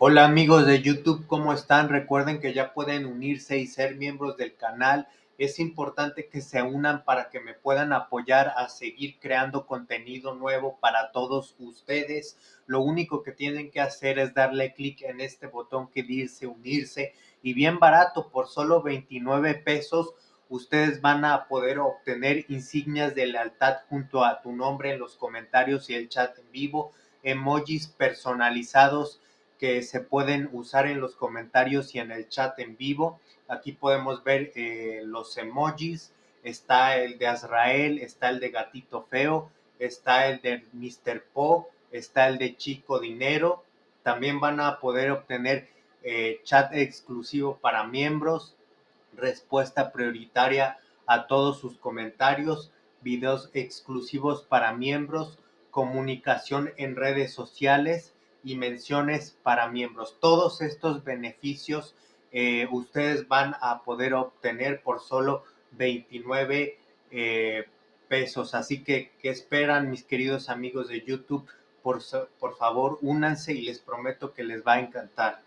Hola amigos de YouTube, ¿cómo están? Recuerden que ya pueden unirse y ser miembros del canal. Es importante que se unan para que me puedan apoyar a seguir creando contenido nuevo para todos ustedes. Lo único que tienen que hacer es darle clic en este botón que dice unirse y bien barato, por solo 29 pesos, ustedes van a poder obtener insignias de lealtad junto a tu nombre en los comentarios y el chat en vivo, emojis personalizados que se pueden usar en los comentarios y en el chat en vivo. Aquí podemos ver eh, los emojis. Está el de Azrael, está el de Gatito Feo, está el de Mr. Po, está el de Chico Dinero. También van a poder obtener eh, chat exclusivo para miembros, respuesta prioritaria a todos sus comentarios, videos exclusivos para miembros, comunicación en redes sociales y menciones para miembros. Todos estos beneficios eh, ustedes van a poder obtener por solo 29 eh, pesos. Así que, ¿qué esperan mis queridos amigos de YouTube? Por, por favor, únanse y les prometo que les va a encantar.